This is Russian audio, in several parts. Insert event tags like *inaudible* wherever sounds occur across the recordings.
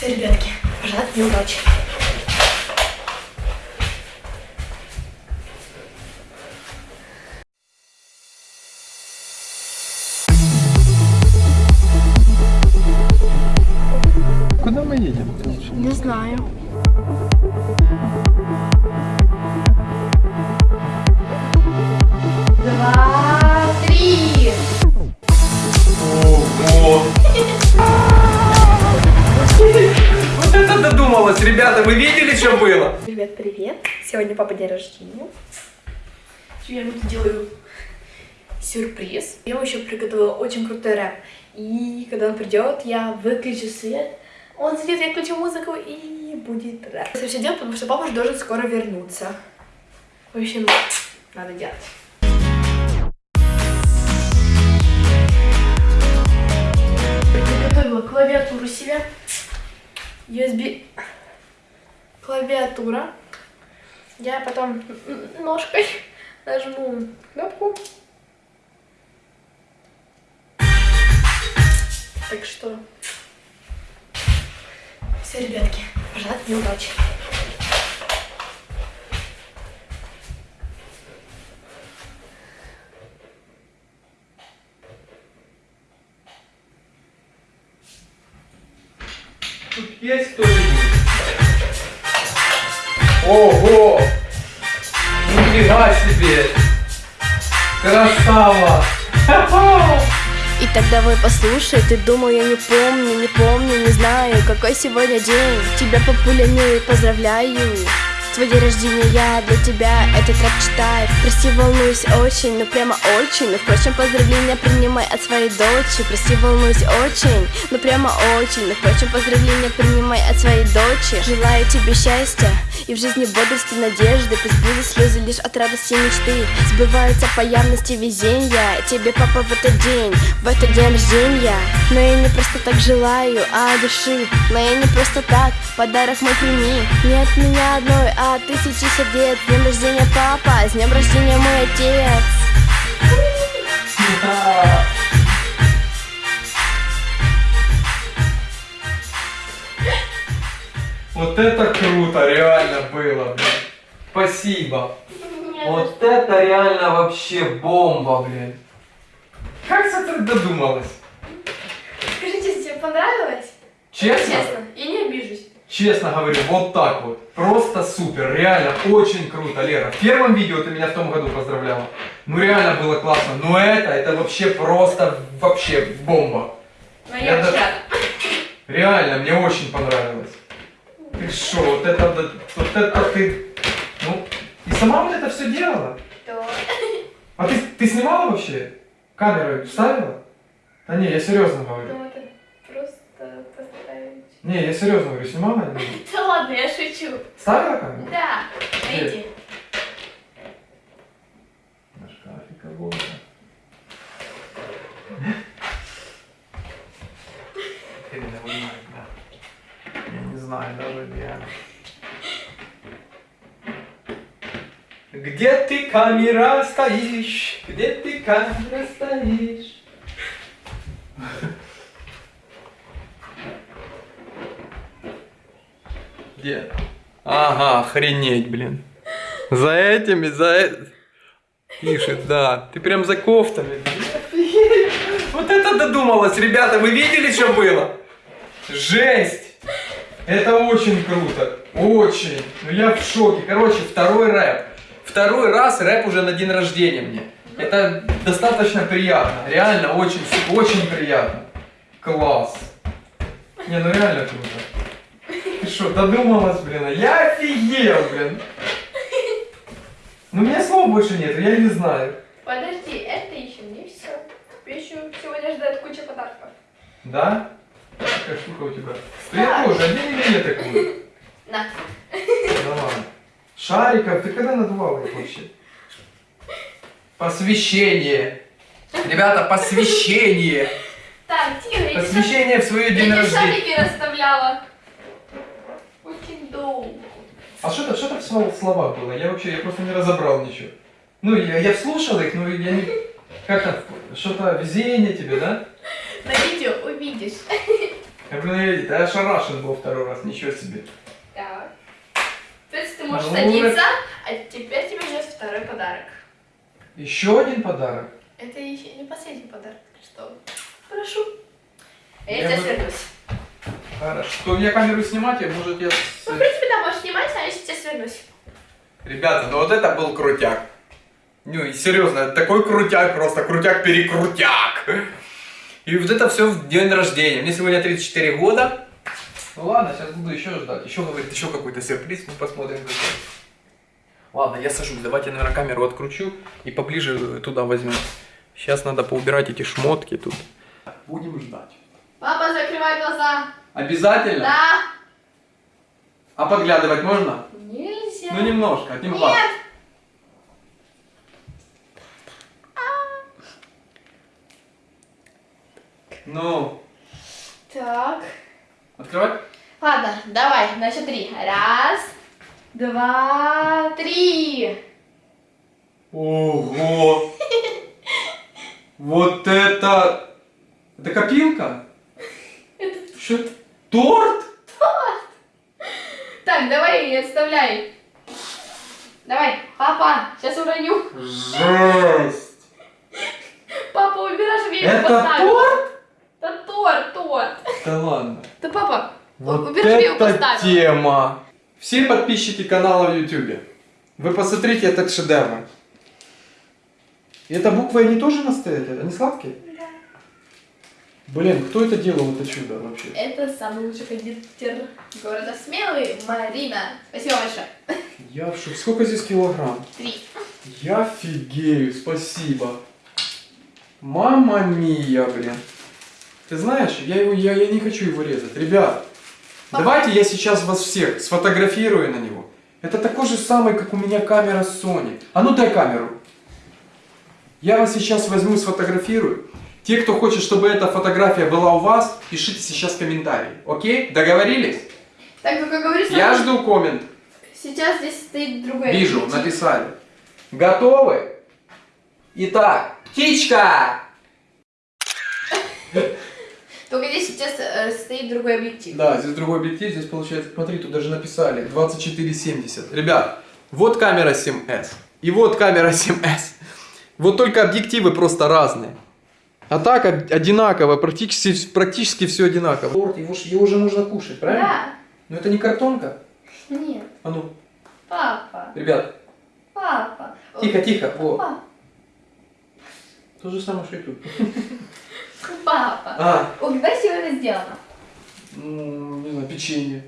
Все, ребятки, пожелать мне удачи. Куда мы едем? Не знаю. Вы видели, что было? Ребят, привет. Сегодня папа день рождения. Я ему делаю сюрприз. Я ему еще приготовила очень крутой рэп. И когда он придет, я выключу свет. Он сидит, я включу музыку и будет рэп. Это все делать, потому что папа же должен скоро вернуться. В общем, надо делать. Приготовила клавиатуру себе. USB клавиатура. Я потом ножкой *laughs* нажму кнопку. Так что... Все, ребятки, пожелать мне удачи. Есть кто-нибудь? Ого! Нифига себе! Красава! И тогда вы послушай, ты думал, я не помню, не помню, не знаю, какой сегодня день. Тебя популяную и поздравляю. Твой день рождения я для тебя этот рэп читаю Прости, волнуюсь очень, ну прямо очень Но впрочем, поздравления принимай от своей дочери Прости, волнуюсь очень, ну прямо очень Но впрочем, поздравления принимай от своей дочери Желаю тебе счастья и в жизни бодрости, надежды Пусть слезы лишь от радости мечты. Сбываются по явности везения Тебе, папа, в этот день, в этот день рождения. Но я не просто так желаю, а души Но я не просто так, подарок мой прими. Не от меня одной, а от тысячи сердец. С днем рождения, папа, с днем рождения, мой отец Вот это круто, реально было, блин. Спасибо. Вот это реально вообще бомба, блин. Как ты так додумалась? Скажите, тебе понравилось? Честно? Честно, я не обижусь. Честно говорю, вот так вот. Просто супер, реально, очень круто, Лера. В первом видео ты меня в том году поздравляла. Ну реально было классно. Но это, это вообще просто, вообще бомба. Но Я я да- очень рада. Реально, мне очень понравилось. Ты шо, вот это, да- вот это ты, ну, и сама вот это все делала? То- А ты, ты снимала вообще? Камеру вставила? Да не, я серьезно говорю. Ну, это просто поставить. Не, я серьезно говорю, снимала? *laughs* Да ладно, я шучу. Ставила камеру? Да, найди. На шкафе кого-то. Теперь не знаю, да. Я не даже где. Ты, камера, стоишь? Где ты, камера, стоишь? Где? Ага, охренеть, блин. За этими, за этим. Пишет, да. Ты прям за кофтами. Вот это додумалась, ребята. Вы видели, что было? Жесть. Это очень круто. Очень. Ну я в шоке. Короче, второй рэп. Второй раз рэп уже на день рождения мне. Это достаточно приятно. Реально очень, очень приятно. Класс. Не, ну реально круто. Ты что, додумалась, блин? а Я офигел, блин. Ну, у меня слов больше нет, я не знаю. Подожди, это еще не все. Еще сегодня ждет куча подарков. Да? Какая штука у тебя? Да я тоже, одень или мне такую? *laughs* На. Давай. Шариков, ты когда надувала их вообще? Посвящение. Ребята, посвящение. Так, я тебе Посвящение в свое шар- день я рождения. шарики расставляла. Очень долго. А что-то что в слов- словах было? Я вообще, я просто не разобрал ничего. Ну, я, я слушал их, но я не... Как там? Что-то везение тебе, да? На видео увидишь. Блин, я ошарашен был второй раз, ничего себе. Так. Теперь ты можешь Ну, садиться, а теперь тебе ждет второй подарок. Еще один подарок. Это еще не последний подарок, что прошу. А я, Я тебя бы- свернусь. Хорошо. Что, мне камеру снимать, я, может, я... Ну, в принципе, да, можешь снимать, а я сейчас свернусь. Ребята, ну вот это был крутяк. Ну и серьезно, такой крутяк просто, крутяк-перекрутяк. И вот это все в день рождения. Мне сегодня 34 года. Ну ладно, сейчас буду еще ждать. Еще говорит, еще какой-то сюрприз, мы посмотрим какой. Ладно, я сажусь, давайте, наверное, камеру откручу и поближе туда возьму. Сейчас надо поубирать эти шмотки тут. Будем ждать. Папа, закрывай глаза. Обязательно? Да. А подглядывать можно? Нельзя. Ну немножко, одним глазом. Ну, Так. открывать? Ладно, давай, на счет три. Раз, два, три. Ого! *laughs* Вот это... Это копилка? Это- Что это? Торт? Так, давай, отставляй. Давай, папа, сейчас уроню. Жесть! Папа, убирай, чтобы я его Это торт? Это торт, торт. Да ладно. Да, папа, Вот я его это поставила. тема! Все подписчики канала в YouTube, вы посмотрите этот шедевр. И эта буква они тоже настоят? Они сладкие? Да. Блин, кто это делал, это чудо вообще? Это самый лучший кондитер города Смелый, Марина. Спасибо большое. Я в шоке. Сколько здесь килограмм? Три. Я офигею, спасибо. Мама мия, блин. Ты знаешь, я, его, я, я не хочу его резать. Ребят, Папа. давайте я сейчас вас всех сфотографирую на него. Это такой же самый, как у меня камера Sony. А ну дай камеру. Я вас сейчас возьму, сфотографирую. Те, кто хочет, чтобы эта фотография была у вас, пишите сейчас комментарий. Окей? Договорились? Так, ну как говорится, Я жду коммент. сейчас здесь стоит другая Вижу, птичка. написали. Готовы? Итак, птичка! Только здесь сейчас э, стоит другой объектив. Да, здесь другой объектив, здесь получается, смотри, тут даже написали 2470. Ребят, вот камера 7S и вот камера 7S. Вот только объективы просто разные. А так од- одинаково, практически, практически все одинаково. Торт, его, ж- его же можно кушать, правильно? Да. Но это не картонка. Нет. А ну, Папа. ребят, Папа. тихо, тихо. О, Папа. то же самое, что и тут. *laughs* Папа. А, Ой, когда сегодня сделано? ну, не знаю, печенье.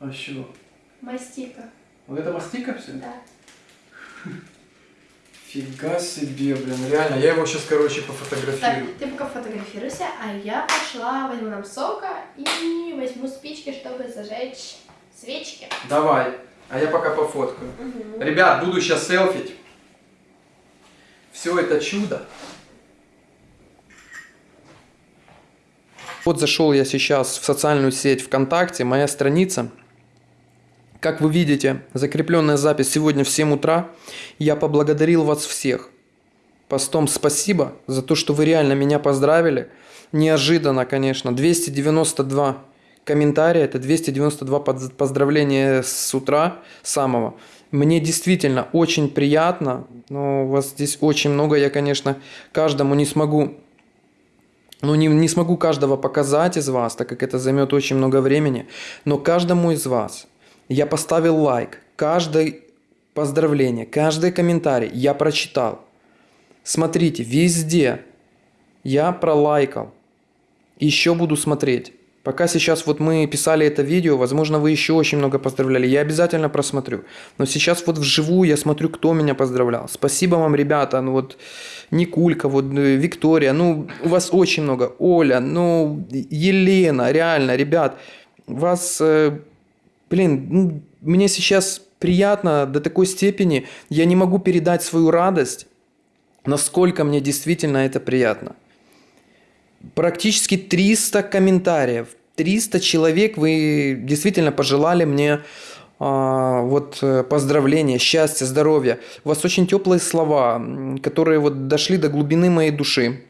А что? Мастика. Вот это мастика все? Да. *laughs* Фига себе, блин, реально. Я его сейчас, короче, Так, пофотографирую. ты пока фотографируйся, а я пошла возьму нам сока и возьму спички, чтобы зажечь свечки. Давай. А я пока пофоткаю. Мгм. Ребят, буду сейчас селфить. Все это чудо. Вот зашел я сейчас в социальную сеть ВКонтакте, моя страница. Как вы видите, закрепленная запись сегодня в 7 утра. Я поблагодарил вас всех. Постом спасибо за то, что вы реально меня поздравили. Неожиданно, конечно. 292 комментария, это 292 под- поздравления с утра самого. Мне действительно очень приятно, но у вас здесь очень много, я, конечно, каждому не смогу ну, не, не смогу каждого показать из вас, так как это займет очень много времени, но каждому из вас я поставил лайк, каждое поздравление, каждый комментарий я прочитал. Смотрите, везде я пролайкал. Еще буду смотреть. Пока сейчас вот мы писали это видео, возможно, вы еще очень много поздравляли. Я обязательно просмотрю. Но сейчас вот вживую я смотрю, кто меня поздравлял. Спасибо вам, ребята. Ну вот Никулька, вот э, Виктория. Ну, у вас очень много. Оля, ну, Елена, реально, ребят. Вас, э, блин, ну, мне сейчас приятно до такой степени. Я не могу передать свою радость, насколько мне действительно это приятно практически 300 комментариев. 300 человек вы действительно пожелали мне а, вот э, поздравления, счастья, здоровья. У вас очень теплые слова, которые вот дошли до глубины моей души.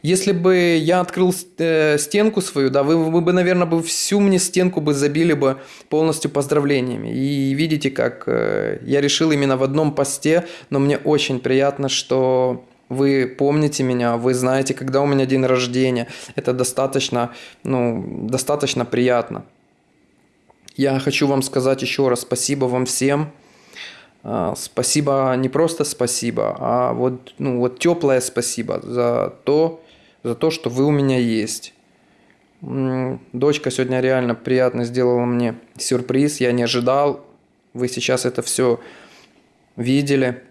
Если бы я открыл э, стенку свою, да, вы, вы бы, наверное, бы всю мне стенку бы забили бы полностью поздравлениями. И видите, как э, я решил именно в одном посте, но мне очень приятно, что вы помните меня, вы знаете, когда у меня день рождения. Это достаточно, ну, достаточно приятно. Я хочу вам сказать еще раз спасибо вам всем. А, спасибо, не просто спасибо, а вот, ну, вот теплое спасибо за то, за то, что вы у меня есть. Дочка сегодня реально приятно сделала мне сюрприз, я не ожидал. Вы сейчас это все видели.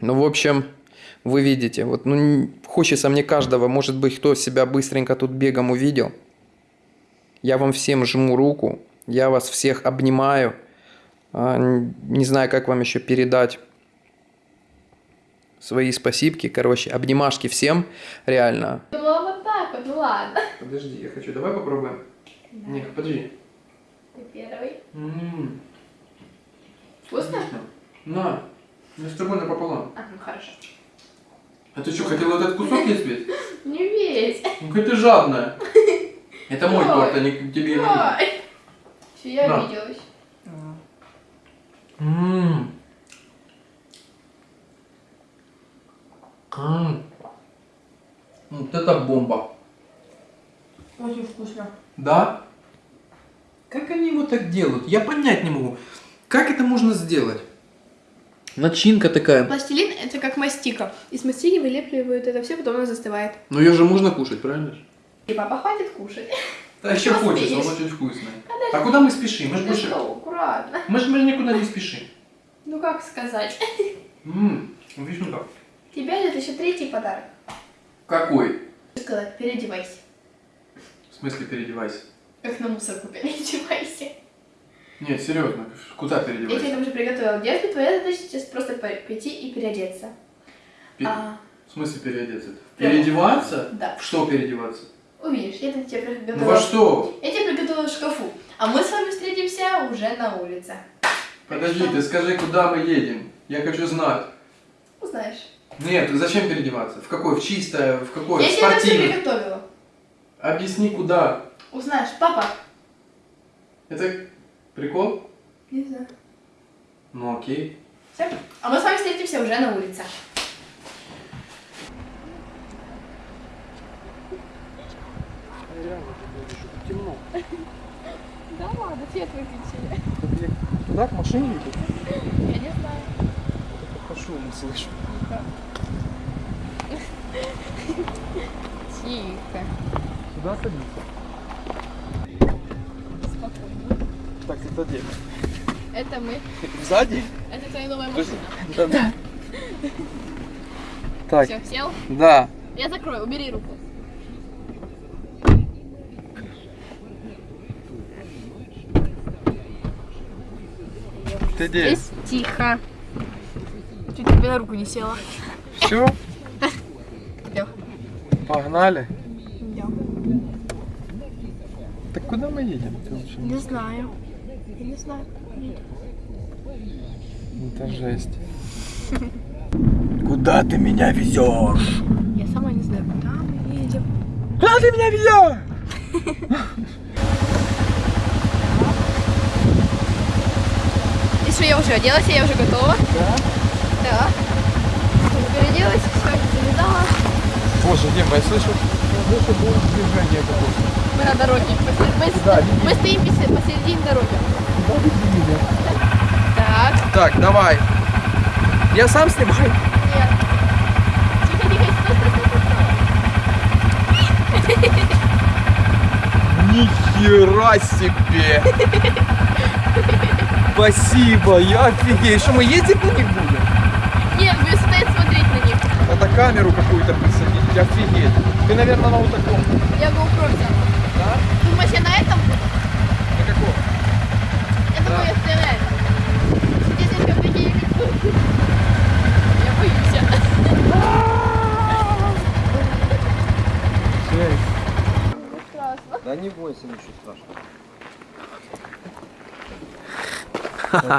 Ну, в общем, вы видите, вот, ну, хочется мне каждого, может быть, кто себя быстренько тут бегом увидел. Я вам всем жму руку, я вас всех обнимаю. А, не знаю, как вам еще передать свои спасибки, короче, обнимашки всем, реально. Думала вот так вот, ну ладно. Подожди, я хочу, давай попробуем. Да. Ник, подожди. Ты первый. М-м-м. Вкусно? На, я с тобой напополам. А, ну хорошо. А ты что, хотела этот кусок есть весь? Не весь. Ну какая ты жадная. Это мой торт, а не тебе не Все, я обиделась. Ммм. Ммм. Вот это бомба. Очень вкусно. Да? Как они его так делают? Я понять не могу. Как это можно сделать? Начинка такая. Пластилин это как мастика. Из мастики вылепливают это все, потом оно застывает. Но ее же можно кушать, правильно? И папа хватит кушать. Да еще хочется, он очень вкусный. А куда мы спешим? Мы же больше... аккуратно. Мы же никуда не спешим. Ну как сказать? Ммм, видишь, ну как. Тебя ждет еще третий подарок. Какой? Сказать, переодевайся. В смысле переодевайся? Как на мусорку переодевайся. Нет, серьезно, куда переодевайся? Я тебе уже приготовила детку, твоя задача сейчас просто пойти и переодеться. Пе... А... В смысле переодеться? Прямо. Переодеваться? Да. В что переодеваться? Увидишь, я там тебе приготовила. Ну во что? Я тебе приготовила в шкафу. А мы с вами встретимся уже на улице. Подожди, ты скажи, куда мы едем? Я хочу знать. Узнаешь. Нет, зачем переодеваться? В какой? В чистое? В какое? Я в тебе это все приготовила. Объясни, куда? Узнаешь. Папа. Это прикол? Не знаю. Ну окей. Все. А мы с вами встретимся уже на улице. Темно. Да ладно, свет выключили. Куда к машине идут? Я не знаю. По шуму слышу. Тихо. Сюда садиться. Так, это где? Это мы. Сзади? Это твоя новая машина. Да. да. Так. Все, сел? Да. Я закрою, убери руку. Ты где? Здесь тихо. Чуть тебе на руку не села. Все? Идем. Погнали. Идем. Так куда мы едем? Не знаю. Я не знаю. Нет. Это жесть. Куда ты меня везешь? Я сама не знаю, куда мы едем. Куда ты меня везешь? И что, я уже оделась, я уже готова. Да? Да. Переоделась, все, завязала. Боже, Дима, я слышу, я слышу будет движение какое-то. Мы на дороге. Мы, мы, Да, мы стоим посе- посередине дороги. Вы? Так. Так, давай. Я сам снимаю. Нет. Тихо, тихо, стой, стой, стой, стой. Нихера себе! Спасибо, я офигею. Что, мы ездить на них будем? Нет, будем стоять смотреть на них. Надо камеру какую-то присадить, офигеть. Ты, наверное, на вот таком. Я GoPro взяла. Да? Думаешь, я на этом буду? На каком? Я думаю, я стою на этом. Здесь как такие Я боюсь. Страшно. Да не бойся, ничего страшного.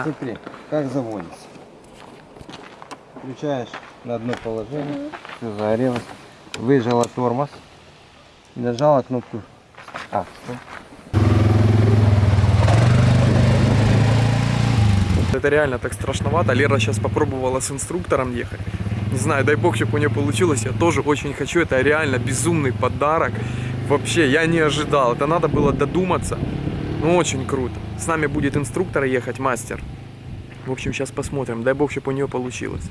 Смотри, как заводится. Включаешь на одно положение, все загорелось. выжала тормоз, нажала кнопку. А, стоп. Это реально так страшновато. Лера сейчас попробовала с инструктором ехать. Не знаю, дай бог, чтобы у нее получилось. Я тоже очень хочу. Это реально безумный подарок. Вообще, я не ожидал. Это надо было додуматься. Ну, очень круто. С нами будет инструктор ехать, мастер. В общем, сейчас посмотрим. Дай бог, чтобы у нее получилось.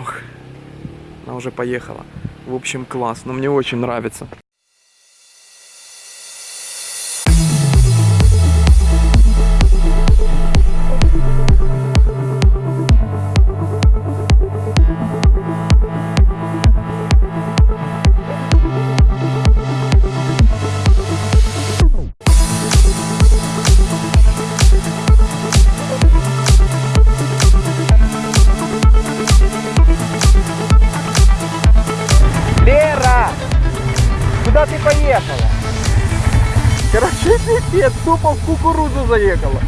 Ох, она уже поехала. В общем, класс. Но мне очень нравится. Короче, *laughs* пипец, тупо в кукурузу заехала.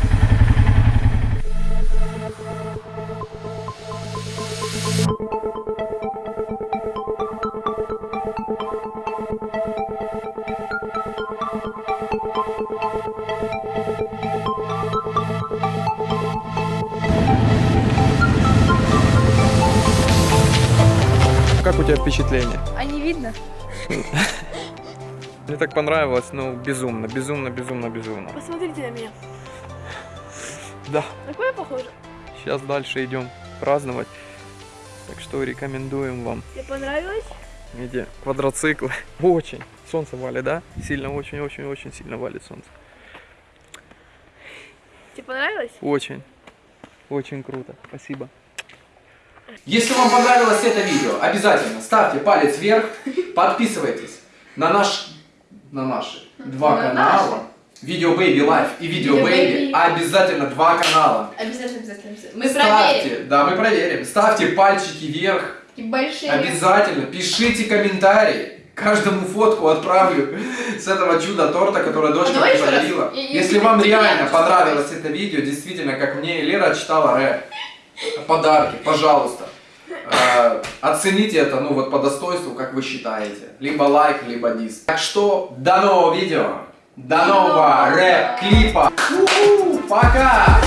Как у тебя впечатление? А не видно? *laughs* Мне так понравилось, ну, безумно, безумно, безумно, безумно. Посмотрите на меня. Да, На кого я похожа? сейчас дальше идем праздновать. Так что рекомендуем вам Тебе понравилось? эти квадроциклы. *laughs* Очень. Солнце валит, да? Сильно, очень-очень-очень сильно валит солнце. Тебе понравилось? Очень. Очень круто. Спасибо. Если вам понравилось это видео, обязательно ставьте палец вверх, подписывайтесь на наш, на наши два На канала. Видео Baby Life и Видео Baby. Baby. Обязательно два канала. Обязательно, обязательно. обязательно. Мы Ставьте, проверим. да, мы проверим. Ставьте пальчики вверх. И большие. Обязательно пишите комментарии. Каждому фотку отправлю с этого чуда торта, которое дочка А подарила. Если вам реально понравилось это видео, действительно, как мне, Лера читала рэп, подарки, пожалуйста. Э, Оцените это, ну вот по достоинству, как вы считаете. Либо лайк, либо дис. Так что, до нового видео. До нового рэп-клипа. Пока!